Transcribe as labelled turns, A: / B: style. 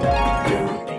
A: Bye.